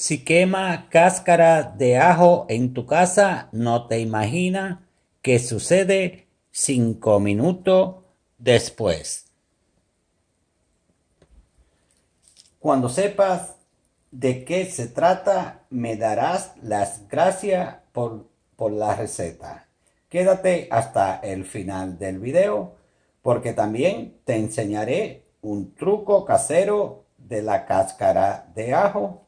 Si quema cáscara de ajo en tu casa, no te imaginas qué sucede cinco minutos después. Cuando sepas de qué se trata, me darás las gracias por, por la receta. Quédate hasta el final del video porque también te enseñaré un truco casero de la cáscara de ajo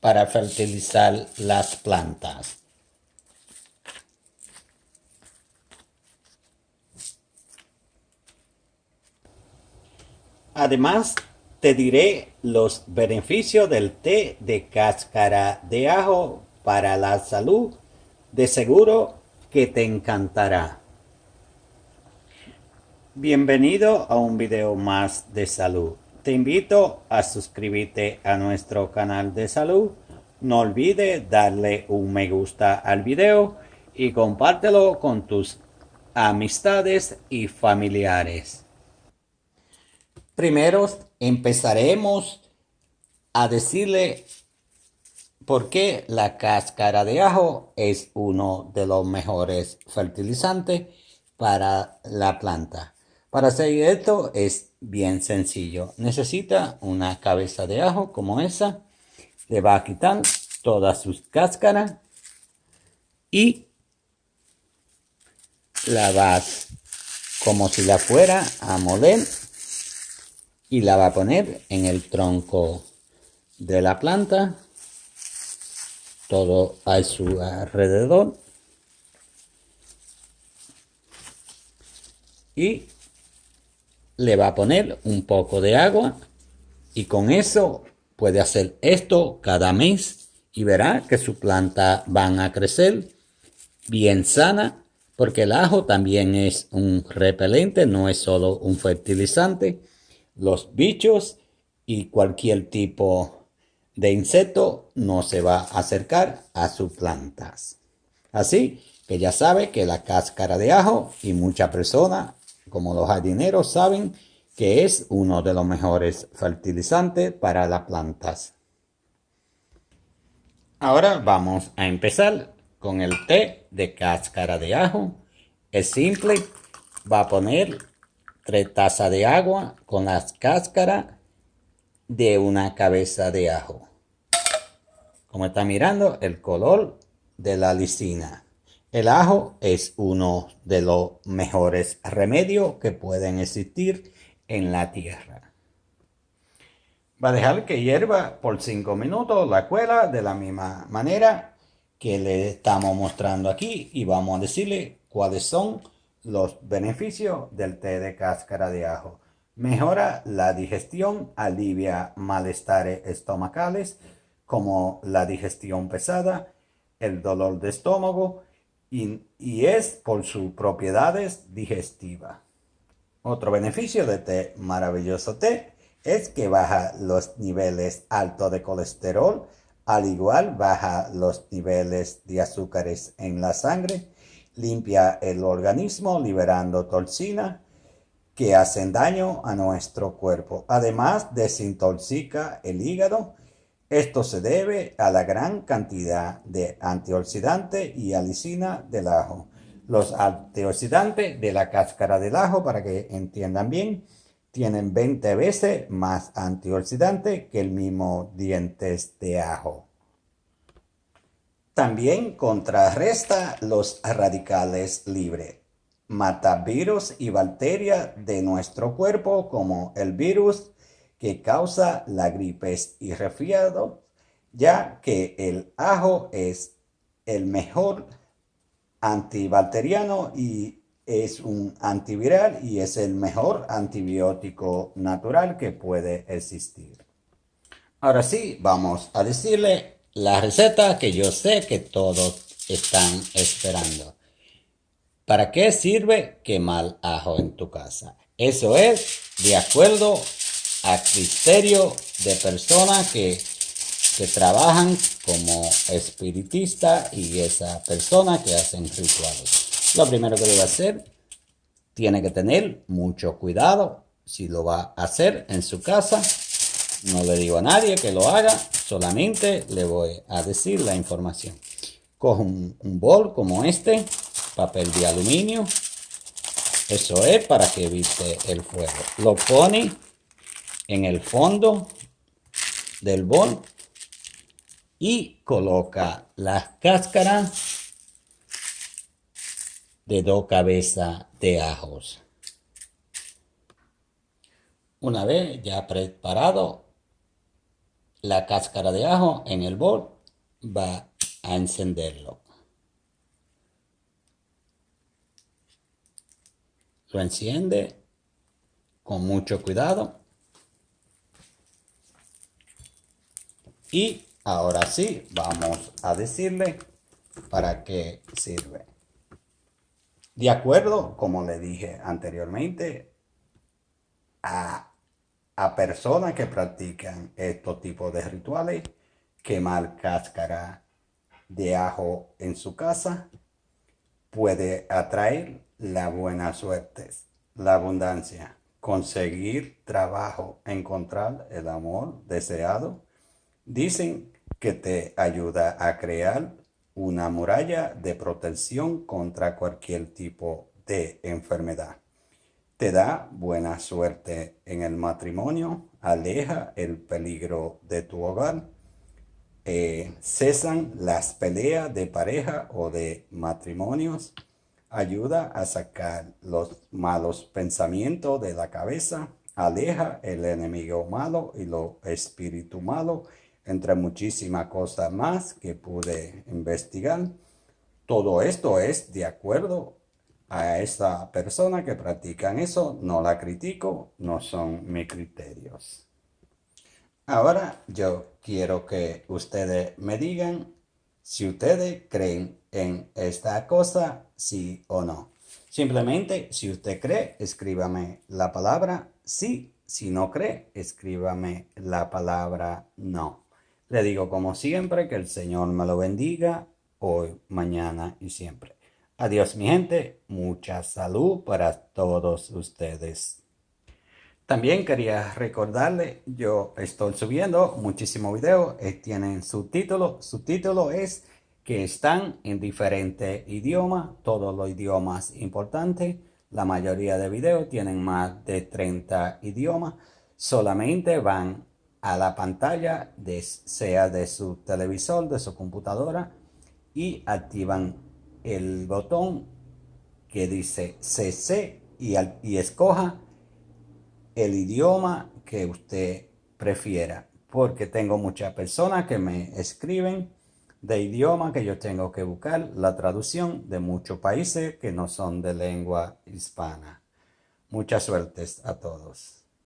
para fertilizar las plantas. Además, te diré los beneficios del té de cáscara de ajo para la salud. De seguro que te encantará. Bienvenido a un video más de salud. Te invito a suscribirte a nuestro canal de salud. No olvides darle un me gusta al video y compártelo con tus amistades y familiares. Primero empezaremos a decirle por qué la cáscara de ajo es uno de los mejores fertilizantes para la planta. Para hacer esto es bien sencillo. Necesita una cabeza de ajo como esa. Le va a quitar todas sus cáscaras y la vas como si la fuera a moler y la va a poner en el tronco de la planta todo a su alrededor y le va a poner un poco de agua y con eso puede hacer esto cada mes y verá que su planta van a crecer bien sana porque el ajo también es un repelente, no es solo un fertilizante. Los bichos y cualquier tipo de insecto no se va a acercar a sus plantas. Así que ya sabe que la cáscara de ajo y muchas personas como los jardineros saben que es uno de los mejores fertilizantes para las plantas. Ahora vamos a empezar con el té de cáscara de ajo. Es simple, va a poner tres tazas de agua con las cáscaras de una cabeza de ajo. Como está mirando, el color de la lisina. El ajo es uno de los mejores remedios que pueden existir en la tierra. Va a dejar que hierva por 5 minutos la cuela de la misma manera que le estamos mostrando aquí y vamos a decirle cuáles son los beneficios del té de cáscara de ajo. Mejora la digestión, alivia malestares estomacales como la digestión pesada, el dolor de estómago, y, es por sus propiedades digestivas. Otro beneficio de este maravilloso té es que baja los niveles altos de colesterol, al igual baja los niveles de azúcares en la sangre, limpia el organismo liberando toxina que hacen daño a nuestro cuerpo. Además desintoxica el hígado esto se debe a la gran cantidad de antioxidante y alicina del ajo. Los antioxidantes de la cáscara del ajo, para que entiendan bien, tienen 20 veces más antioxidante que el mismo dientes de ajo. También contrarresta los radicales libres. Mata virus y bacterias de nuestro cuerpo como el virus que causa la gripe y resfriado, ya que el ajo es el mejor antibacteriano y es un antiviral y es el mejor antibiótico natural que puede existir. Ahora sí, vamos a decirle la receta que yo sé que todos están esperando. ¿Para qué sirve quemar ajo en tu casa? Eso es de acuerdo a criterio de personas que, que trabajan como espiritista y esa persona que hacen rituales. Lo primero que debe hacer, tiene que tener mucho cuidado si lo va a hacer en su casa. No le digo a nadie que lo haga, solamente le voy a decir la información. Coge un, un bol como este, papel de aluminio. Eso es para que evite el fuego. Lo pone en el fondo del bol y coloca las cáscaras de dos cabezas de ajos. Una vez ya preparado la cáscara de ajo en el bol, va a encenderlo. Lo enciende con mucho cuidado. Y ahora sí, vamos a decirle para qué sirve. De acuerdo, como le dije anteriormente, a, a personas que practican estos tipos de rituales, quemar cáscara de ajo en su casa puede atraer la buena suerte, la abundancia, conseguir trabajo, encontrar el amor deseado. Dicen que te ayuda a crear una muralla de protección contra cualquier tipo de enfermedad. Te da buena suerte en el matrimonio, aleja el peligro de tu hogar, eh, cesan las peleas de pareja o de matrimonios, ayuda a sacar los malos pensamientos de la cabeza, aleja el enemigo malo y lo espíritu malo, entre muchísimas cosas más que pude investigar. Todo esto es de acuerdo a esa persona que practican eso, no la critico, no son mis criterios. Ahora yo quiero que ustedes me digan si ustedes creen en esta cosa, sí o no. Simplemente, si usted cree, escríbame la palabra sí. Si no cree, escríbame la palabra no. Le digo como siempre que el Señor me lo bendiga hoy, mañana y siempre. Adiós mi gente, mucha salud para todos ustedes. También quería recordarle, yo estoy subiendo muchísimos videos, eh, tienen subtítulos, subtítulo es que están en diferentes idiomas, todos los idiomas importantes. La mayoría de videos tienen más de 30 idiomas. Solamente van a la pantalla, sea de su televisor, de su computadora, y activan el botón que dice CC y, y escoja el idioma que usted prefiera. Porque tengo muchas personas que me escriben de idioma que yo tengo que buscar la traducción de muchos países que no son de lengua hispana. Muchas suertes a todos.